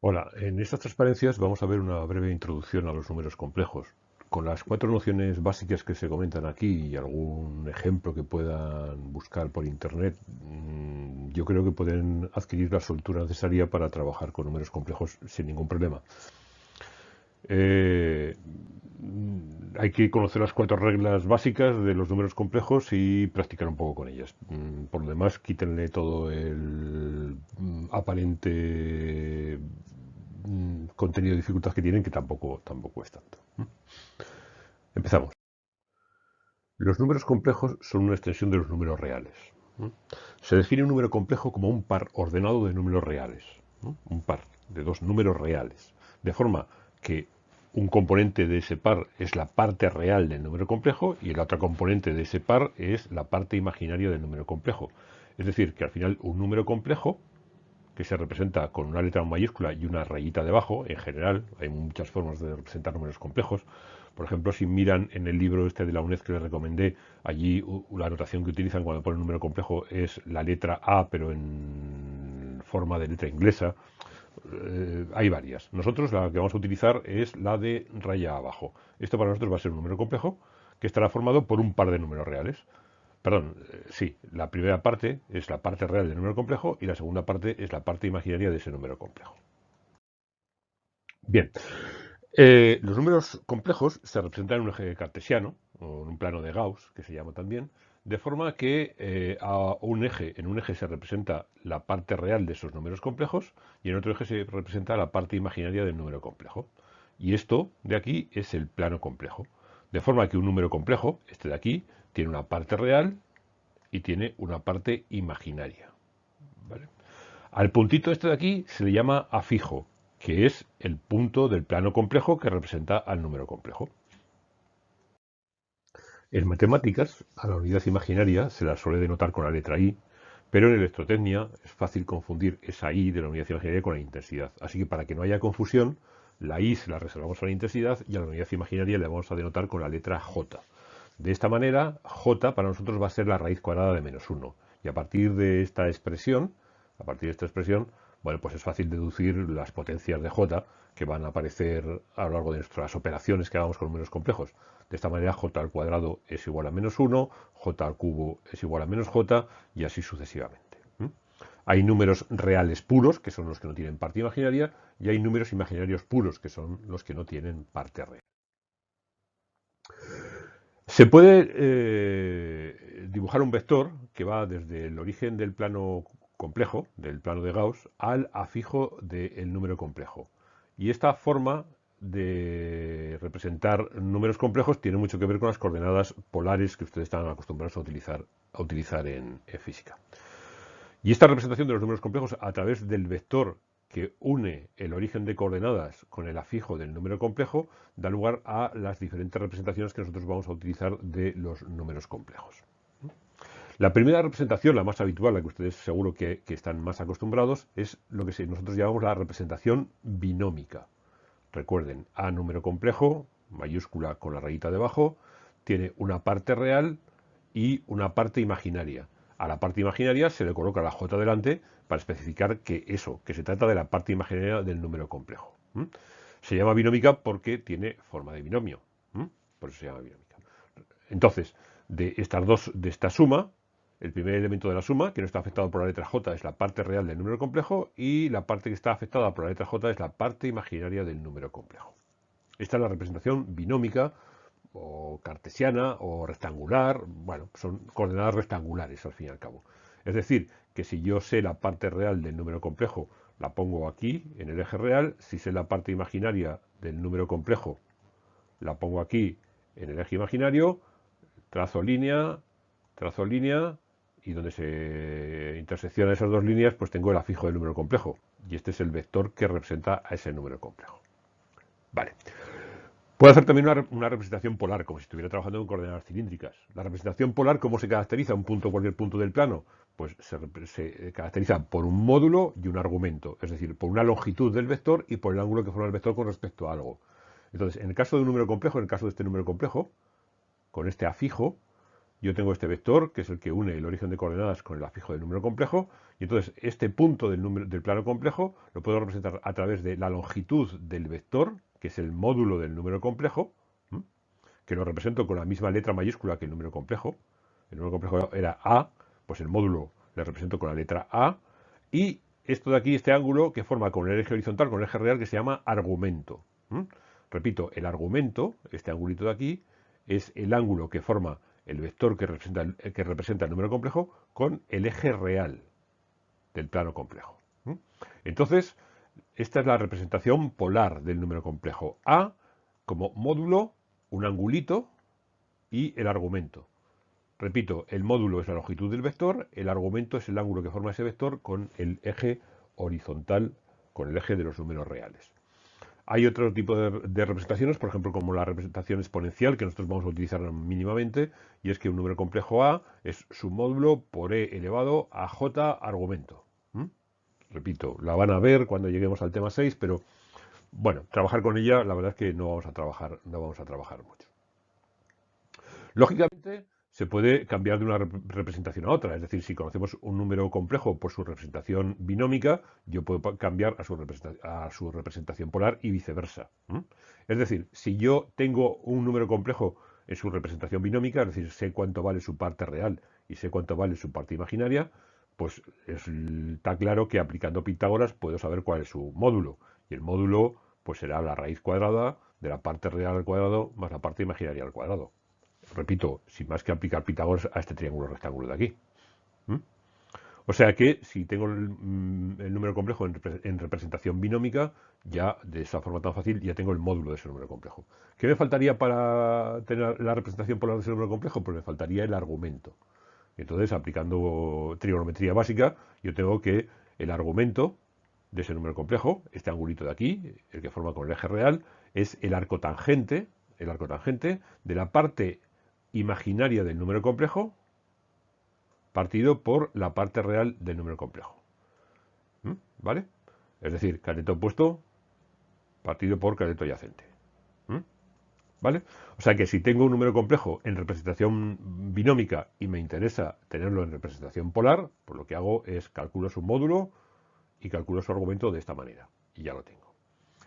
Hola, en estas transparencias vamos a ver una breve introducción a los números complejos. Con las cuatro nociones básicas que se comentan aquí y algún ejemplo que puedan buscar por internet, mm, yo creo que pueden adquirir la soltura necesaria para trabajar con números complejos sin ningún problema. Eh, hay que conocer las cuatro reglas básicas de los números complejos y practicar un poco con ellas. Mm, por lo demás, quítenle todo el mm, aparente contenido de dificultad que tienen, que tampoco, tampoco es tanto. Empezamos. Los números complejos son una extensión de los números reales. Se define un número complejo como un par ordenado de números reales. Un par de dos números reales. De forma que un componente de ese par es la parte real del número complejo y el otro componente de ese par es la parte imaginaria del número complejo. Es decir, que al final un número complejo que se representa con una letra mayúscula y una rayita debajo, en general, hay muchas formas de representar números complejos. Por ejemplo, si miran en el libro este de la UNED que les recomendé, allí la notación que utilizan cuando ponen un número complejo es la letra A, pero en forma de letra inglesa. Eh, hay varias. Nosotros la que vamos a utilizar es la de raya abajo. Esto para nosotros va a ser un número complejo que estará formado por un par de números reales. Perdón, eh, sí, la primera parte es la parte real del número complejo y la segunda parte es la parte imaginaria de ese número complejo. Bien, eh, los números complejos se representan en un eje cartesiano, o en un plano de Gauss, que se llama también, de forma que eh, a un eje, en un eje se representa la parte real de esos números complejos y en otro eje se representa la parte imaginaria del número complejo. Y esto de aquí es el plano complejo. De forma que un número complejo, este de aquí, tiene una parte real y tiene una parte imaginaria. Al puntito este de aquí se le llama afijo, que es el punto del plano complejo que representa al número complejo. En matemáticas, a la unidad imaginaria se la suele denotar con la letra I, pero en electrotecnia es fácil confundir esa I de la unidad imaginaria con la intensidad. Así que para que no haya confusión, la I se la reservamos a la intensidad y a la unidad imaginaria le vamos a denotar con la letra J. De esta manera, J para nosotros va a ser la raíz cuadrada de menos 1. Y a partir de esta expresión, a partir de esta expresión, bueno, pues es fácil deducir las potencias de J que van a aparecer a lo largo de nuestras operaciones que hagamos con números complejos. De esta manera, J al cuadrado es igual a menos 1, J al cubo es igual a menos J y así sucesivamente. Hay números reales puros, que son los que no tienen parte imaginaria, y hay números imaginarios puros, que son los que no tienen parte real. Se puede eh, dibujar un vector que va desde el origen del plano complejo, del plano de Gauss, al afijo del número complejo. Y esta forma de representar números complejos tiene mucho que ver con las coordenadas polares que ustedes están acostumbrados a utilizar, a utilizar en física. Y esta representación de los números complejos a través del vector que une el origen de coordenadas con el afijo del número complejo da lugar a las diferentes representaciones que nosotros vamos a utilizar de los números complejos. La primera representación, la más habitual, la que ustedes seguro que, están más acostumbrados, es lo que nosotros llamamos la representación binómica. Recuerden, A número complejo, mayúscula con la rayita debajo, tiene una parte real y una parte imaginaria. A la parte imaginaria se le coloca la j delante para especificar que eso, que se trata de la parte imaginaria del número complejo. Se llama binómica porque tiene forma de binomio. Por eso se llama binómica. Entonces, de estas dos, de esta suma, el primer elemento de la suma, que no está afectado por la letra j, es la parte real del número complejo y la parte que está afectada por la letra j es la parte imaginaria del número complejo. Esta es la representación binómica o cartesiana o rectangular, bueno, son coordenadas rectangulares al fin y al cabo. Es decir, que si yo sé la parte real del número complejo, la pongo aquí en el eje real, si sé la parte imaginaria del número complejo, la pongo aquí en el eje imaginario, trazo línea, trazo línea, y donde se interseccionan esas dos líneas, pues tengo el afijo del número complejo. Y este es el vector que representa a ese número complejo. Vale. Puede hacer también una, representación polar, como si estuviera trabajando con coordenadas cilíndricas. La representación polar, ¿cómo se caracteriza? Un punto, cualquier punto del plano, pues se, caracteriza por un módulo y un argumento, es decir, por una longitud del vector y por el ángulo que forma el vector con respecto a algo. Entonces, en el caso de un número complejo, en el caso de este número complejo, con este afijo, yo tengo este vector, que es el que une el origen de coordenadas con el afijo del número complejo, Y entonces este punto del, número, del plano complejo lo puedo representar a través de la longitud del vector, que es el módulo del número complejo, que lo represento con la misma letra mayúscula que el número complejo. El número complejo era A, pues el módulo le represento con la letra A. Y esto de aquí, este ángulo que forma con el eje horizontal, con el eje real, que se llama argumento. Repito, el argumento, este angulito de aquí, es el ángulo que forma el vector que representa, que representa el número complejo con el eje real del plano complejo. Entonces, esta es la representación polar del número complejo. A como módulo, un angulito y el argumento. Repito, el módulo es la longitud del vector, el argumento es el ángulo que forma ese vector con el eje horizontal, con el eje de los números reales. Hay otro tipo de, representaciones, por ejemplo, como la representación exponencial, que nosotros vamos a utilizar mínimamente, y es que un número complejo A es su módulo por E elevado a J argumento. Repito, la van a ver cuando lleguemos al tema 6, pero bueno, trabajar con ella, la verdad es que no vamos a trabajar, no vamos a trabajar mucho. Lógicamente, se puede cambiar de una representación a otra. Es decir, si conocemos un número complejo por su representación binómica, yo puedo cambiar a su, representación polar y viceversa. Es decir, si yo tengo un número complejo en su representación binómica, es decir, sé cuánto vale su parte real y sé cuánto vale su parte imaginaria, pues está claro que aplicando Pitágoras puedo saber cuál es su módulo. Y el módulo pues será la raíz cuadrada de la parte real al cuadrado más la parte imaginaria al cuadrado repito, sin más que aplicar Pitágoras a este triángulo rectángulo de aquí. O sea que si tengo el, mm, número complejo en, representación binómica, ya de esa forma tan fácil ya tengo el módulo de ese número complejo. ¿Qué me faltaría para tener la representación polar de ese número complejo? Pues me faltaría el argumento. Entonces, aplicando trigonometría básica, yo tengo que el argumento de ese número complejo, este angulito de aquí, el que forma con el eje real, es el arco tangente, el arco tangente de la parte imaginaria del número complejo partido por la parte real del número complejo. ¿Mm? ¿Vale? Es decir, cateto opuesto partido por cateto adyacente. ¿Mm? ¿Vale? O sea que si tengo un número complejo en representación binómica y me interesa tenerlo en representación polar, pues lo que hago es calculo su módulo y calculo su argumento de esta manera. Y ya lo tengo.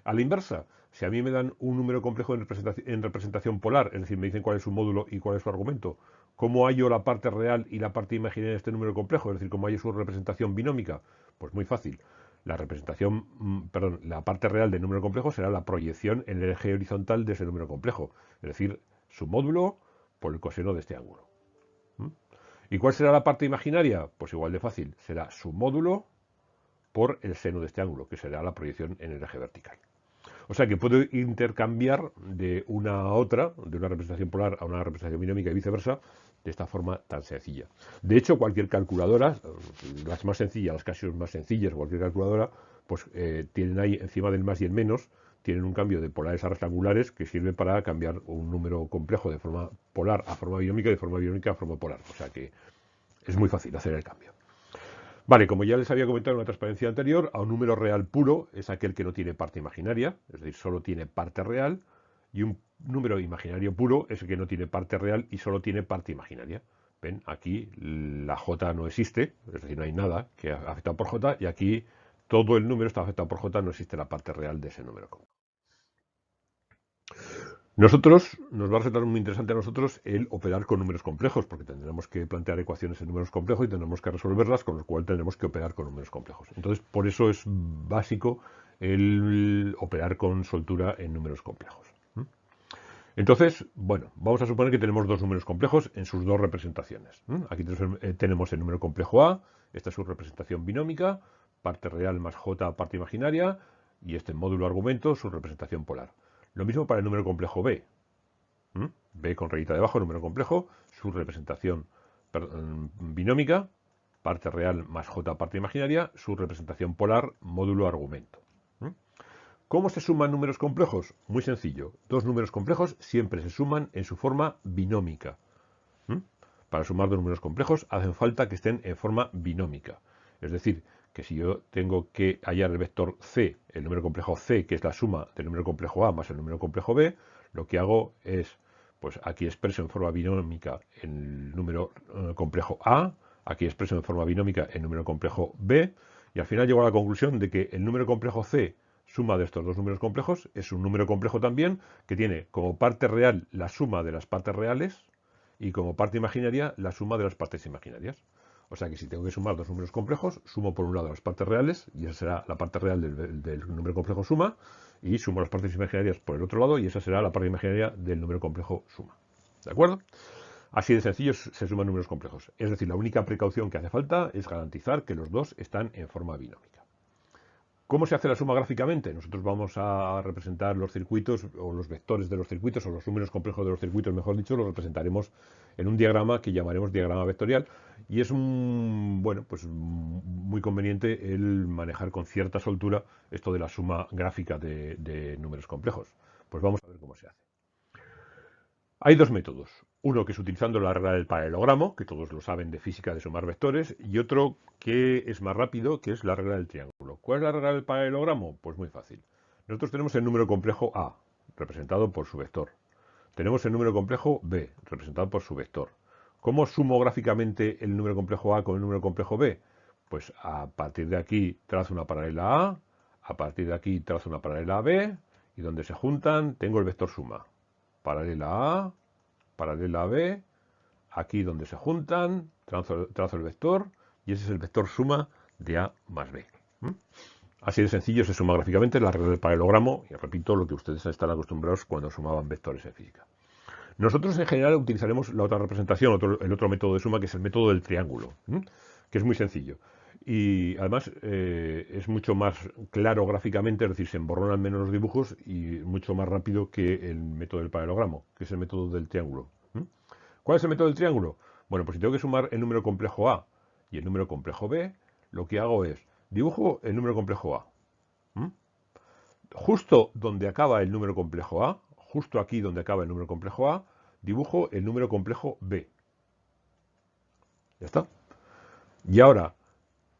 A la inversa, si a mí me dan un número complejo en representación, polar, es decir, me dicen cuál es su módulo y cuál es su argumento, ¿cómo hallo la parte real y la parte imaginaria de este número complejo? Es decir, ¿cómo hallo su representación binómica? Pues muy fácil. La representación, mm, perdón, la parte real del número complejo será la proyección en el eje horizontal de ese número complejo, es decir, su módulo por el coseno de este ángulo. ¿Mm? ¿Y cuál será la parte imaginaria? Pues igual de fácil, será su módulo por el seno de este ángulo, que será la proyección en el eje vertical. O sea que puedo intercambiar de una a otra, de una representación polar a una representación binómica y viceversa, de esta forma tan sencilla. De hecho, cualquier calculadora, las más sencillas, las casi más sencillas, cualquier calculadora, pues eh, tienen ahí encima del más y el menos, tienen un cambio de polares a rectangulares que sirve para cambiar un número complejo de forma polar a forma binómica y de forma binómica a forma polar. O sea que es muy fácil hacer el cambio. Vale, como ya les había comentado en una transparencia anterior, a un número real puro es aquel que no tiene parte imaginaria, es decir, solo tiene parte real, y un número imaginario puro es el que no tiene parte real y solo tiene parte imaginaria. Ven, aquí la j no existe, es decir, no hay nada que afectado por j, y aquí todo el número está afectado por j, no existe la parte real de ese número. Nosotros, nos va a resultar muy interesante a nosotros el operar con números complejos, porque tendremos que plantear ecuaciones en números complejos y tendremos que resolverlas, con lo cual tendremos que operar con números complejos. Entonces, por eso es básico el operar con soltura en números complejos. Entonces, bueno, vamos a suponer que tenemos dos números complejos en sus dos representaciones. Aquí eh, tenemos el número complejo A, esta es su representación binómica, parte real más j parte imaginaria, y este módulo argumento, su representación polar. Lo mismo para el número complejo B. B con rayita debajo, número complejo, su representación binómica, parte real más J parte imaginaria, su representación polar, módulo argumento. ¿Cómo se suman números complejos? Muy sencillo. Dos números complejos siempre se suman en su forma binómica. Para sumar dos números complejos hacen falta que estén en forma binómica. Es decir, que si yo tengo que hallar el vector c, el número complejo c, que es la suma del número complejo a más el número complejo b, lo que hago es, pues aquí expreso en forma binómica el número eh, complejo a, aquí expreso en forma binómica el número complejo b, y al final llego a la conclusión de que el número complejo c, suma de estos dos números complejos, es un número complejo también que tiene como parte real la suma de las partes reales y como parte imaginaria la suma de las partes imaginarias. O sea que si tengo que sumar dos números complejos, sumo por un lado las partes reales, y esa será la parte real del, número complejo suma, y sumo las partes imaginarias por el otro lado, y esa será la parte imaginaria del número complejo suma. ¿De acuerdo? Así de sencillo se suman números complejos. Es decir, la única precaución que hace falta es garantizar que los dos están en forma binómica. ¿Cómo se hace la suma gráficamente? Nosotros vamos a representar los circuitos o los vectores de los circuitos o los números complejos de los circuitos, mejor dicho, los representaremos en un diagrama que llamaremos diagrama vectorial y es un, bueno, pues muy conveniente el manejar con cierta soltura esto de la suma gráfica de, de números complejos. Pues vamos a ver cómo se hace. Hay dos métodos. Uno que es utilizando la regla del paralelogramo, que todos lo saben de física de sumar vectores, y otro que es más rápido, que es la regla del triángulo. ¿Cuál es la regla del paralelogramo? Pues muy fácil. Nosotros tenemos el número complejo A, representado por su vector. Tenemos el número complejo B, representado por su vector. ¿Cómo sumo gráficamente el número complejo A con el número complejo B? Pues a partir de aquí trazo una paralela A, a partir de aquí trazo una paralela B, y donde se juntan tengo el vector suma. Paralela A, paralela a B, aquí donde se juntan, trazo, el vector, y ese es el vector suma de A más B. Así de sencillo se suma gráficamente la regla del paralelogramo, y repito lo que ustedes están acostumbrados cuando sumaban vectores en física. Nosotros en general utilizaremos la otra representación, el otro método de suma, que es el método del triángulo, que es muy sencillo. Y además eh, es mucho más claro gráficamente, es decir, se emborronan menos los dibujos y mucho más rápido que el método del paralelogramo, que es el método del triángulo. ¿Cuál es el método del triángulo? Bueno, pues si tengo que sumar el número complejo A y el número complejo B, lo que hago es dibujo el número complejo A. Justo donde acaba el número complejo A, justo aquí donde acaba el número complejo A, dibujo el número complejo B. Ya está. Y ahora,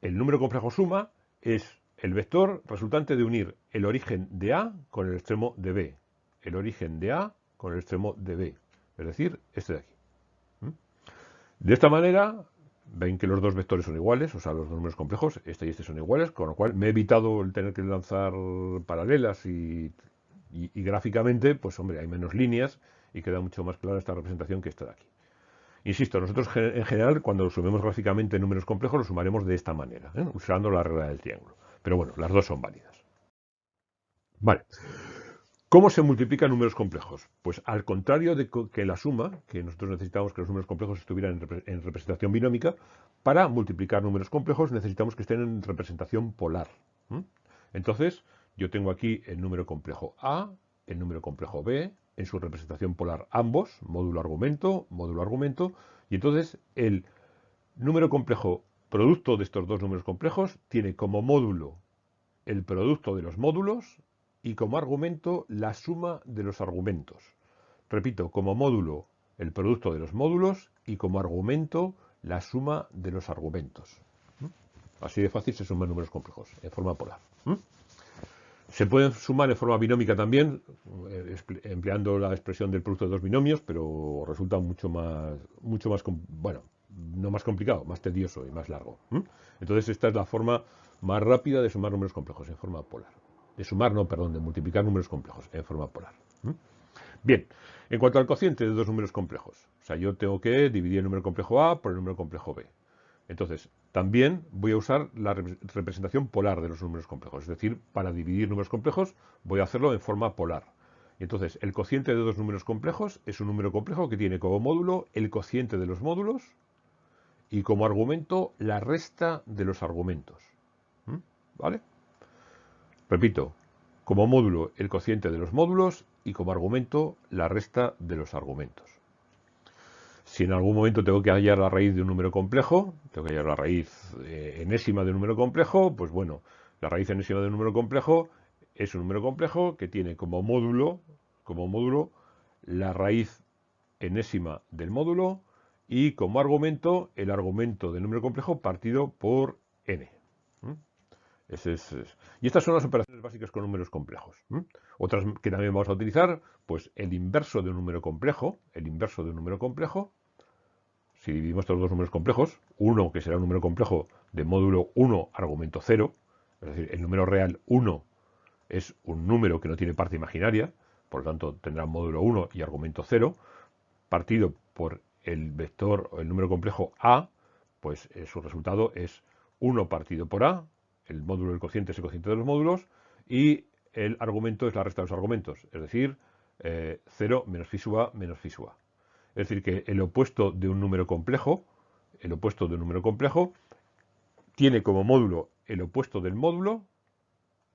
el número complejo suma es el vector resultante de unir el origen de A con el extremo de B. El origen de A con el extremo de B. Es decir, este de aquí. ¿Mm? De esta manera, ven que los dos vectores son iguales, o sea, los números complejos, este y este son iguales, con lo cual me he evitado el tener que lanzar paralelas y, y gráficamente, pues hombre, hay menos líneas y queda mucho más clara esta representación que esta de aquí. Insisto, nosotros en general cuando sumemos gráficamente números complejos los sumaremos de esta manera, ¿eh? usando la regla del triángulo. Pero bueno, las dos son válidas. Vale. ¿Cómo se multiplican números complejos? Pues al contrario de que la suma, que nosotros necesitamos que los números complejos estuvieran en representación binómica, para multiplicar números complejos necesitamos que estén en representación polar. Entonces, yo tengo aquí el número complejo A, el número complejo B, en su representación polar ambos, módulo argumento, módulo argumento, y entonces el número complejo producto de estos dos números complejos tiene como módulo el producto de los módulos y como argumento la suma de los argumentos. Repito, como módulo el producto de los módulos y como argumento la suma de los argumentos. ¿Mm? Así de fácil se suman números complejos en forma polar. Se pueden sumar en forma binómica también, eh, empleando la expresión del producto de dos binomios, pero resulta mucho más, mucho más, bueno, no más complicado, más tedioso y más largo. Entonces esta es la forma más rápida de sumar números complejos en forma polar. De sumar, no, perdón, de multiplicar números complejos en forma polar. Bien, en cuanto al cociente de dos números complejos, o sea, yo tengo que dividir el número complejo A por el número complejo B. Entonces, también voy a usar la representación polar de los números complejos. Es decir, para dividir números complejos voy a hacerlo en forma polar. Entonces, el cociente de dos números complejos es un número complejo que tiene como módulo el cociente de los módulos y como argumento la resta de los argumentos. ¿Mm? ¿Vale? Repito, como módulo el cociente de los módulos y como argumento la resta de los argumentos. Si en algún momento tengo que hallar la raíz de un número complejo, tengo que hallar la raíz eh, enésima de un número complejo, pues bueno, la raíz enésima de un número complejo es un número complejo que tiene como módulo, como módulo la raíz enésima del módulo y como argumento el argumento del número complejo partido por n. Y estas son las operaciones básicas con números complejos. Otras que también vamos a utilizar, pues el inverso de un número complejo, el inverso de un número complejo, si dividimos estos dos números complejos, 1 que será un número complejo de módulo 1 argumento 0, es decir, el número real 1 es un número que no tiene parte imaginaria, por lo tanto tendrá módulo 1 y argumento 0, partido por el vector o el número complejo A, pues eh, su resultado es 1 partido por A, el módulo del cociente es el cociente de los módulos, y el argumento es la resta de los argumentos, es decir, 0 eh, menos phi sub A menos phi sub A. Es decir, que el opuesto de un número complejo, el opuesto de un número complejo, tiene como módulo el opuesto del módulo,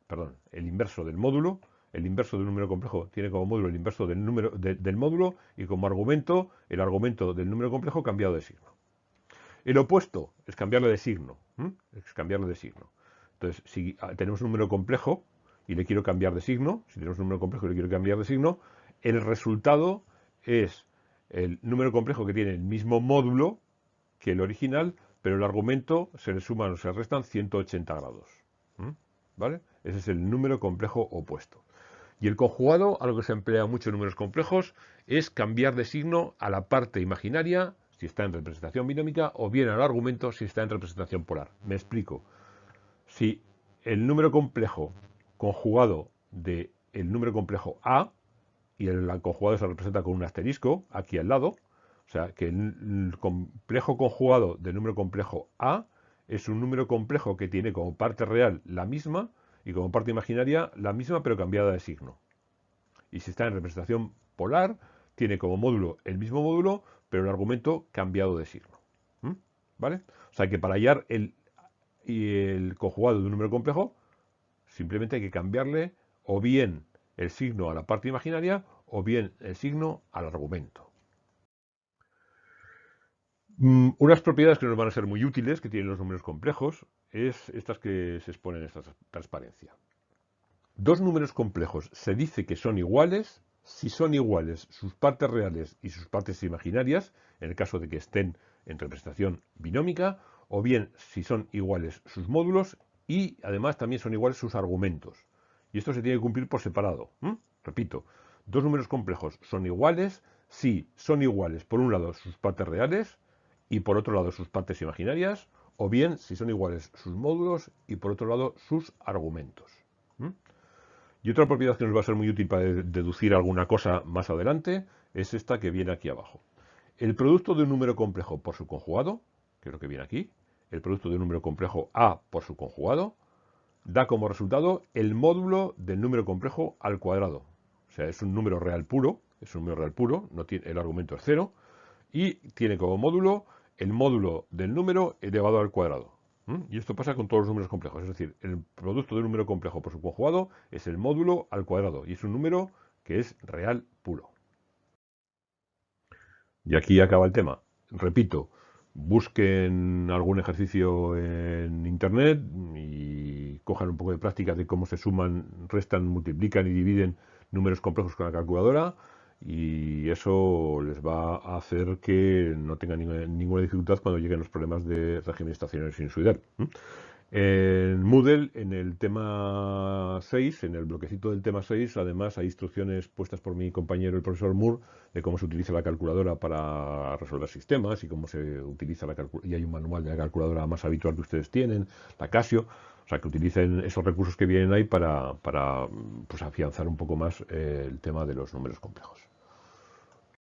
perdón, el inverso del módulo, el inverso de un número complejo tiene como módulo el inverso del, número, del módulo y como argumento el argumento del número complejo cambiado de signo. El opuesto es cambiarlo de signo, es cambiarlo de signo. Entonces, si tenemos un número complejo y le quiero cambiar de signo, si tenemos un número complejo y le quiero cambiar de signo, el resultado es el número complejo que tiene el mismo módulo que el original, pero el argumento se le suman o se restan 180 grados. ¿Vale? Ese es el número complejo opuesto. Y el conjugado, algo que se emplea mucho en números complejos, es cambiar de signo a la parte imaginaria si está en representación binómica o bien al argumento si está en representación polar. Me explico. Si el número complejo conjugado del el número complejo A y el conjugado se representa con un asterisco aquí al lado, o sea que el complejo conjugado del número complejo A es un número complejo que tiene como parte real la misma y como parte imaginaria la misma pero cambiada de signo. Y si está en representación polar, tiene como módulo el mismo módulo, pero el argumento cambiado de signo. ¿Mm? ¿Vale? O sea que para hallar el, el conjugado de un número complejo, simplemente hay que cambiarle o bien el signo a la parte imaginaria o bien el signo al argumento. Mm, unas propiedades que nos van a ser muy útiles que tienen los números complejos es estas que se exponen en esta transparencia. Dos números complejos se dice que son iguales si son iguales sus partes reales y sus partes imaginarias, en el caso de que estén en representación binómica, o bien si son iguales sus módulos y además también son iguales sus argumentos. Y esto se tiene que cumplir por separado. Repito, dos números complejos son iguales si son iguales por un lado sus partes reales y por otro lado sus partes imaginarias, o bien si son iguales sus módulos y por otro lado sus argumentos. Y otra propiedad que nos va a ser muy útil para deducir alguna cosa más adelante es esta que viene aquí abajo. El producto de un número complejo por su conjugado, que es lo que viene aquí, el producto de un número complejo A por su conjugado, da como resultado el módulo del número complejo al cuadrado. O sea, es un número real puro, es un número real puro, no tiene, el argumento es cero, y tiene como módulo el módulo del número elevado al cuadrado. Y esto pasa con todos los números complejos, es decir, el producto de un número complejo por su conjugado es el módulo al cuadrado, y es un número que es real puro. Y aquí acaba el tema. Repito, busquen algún ejercicio en internet y cojan un poco de práctica de cómo se suman, restan, multiplican y dividen números complejos con la calculadora y eso les va a hacer que no tengan ninguna, dificultad cuando lleguen los problemas de régimen estacionario sinusoidal. En Moodle, en el tema 6, en el bloquecito del tema 6, además hay instrucciones puestas por mi compañero el profesor Moore de cómo se utiliza la calculadora para resolver sistemas y cómo se utiliza la calculadora. Y hay un manual de la calculadora más habitual que ustedes tienen, la Casio. O sea, que utilicen esos recursos que vienen ahí para, para pues, afianzar un poco más el tema de los números complejos.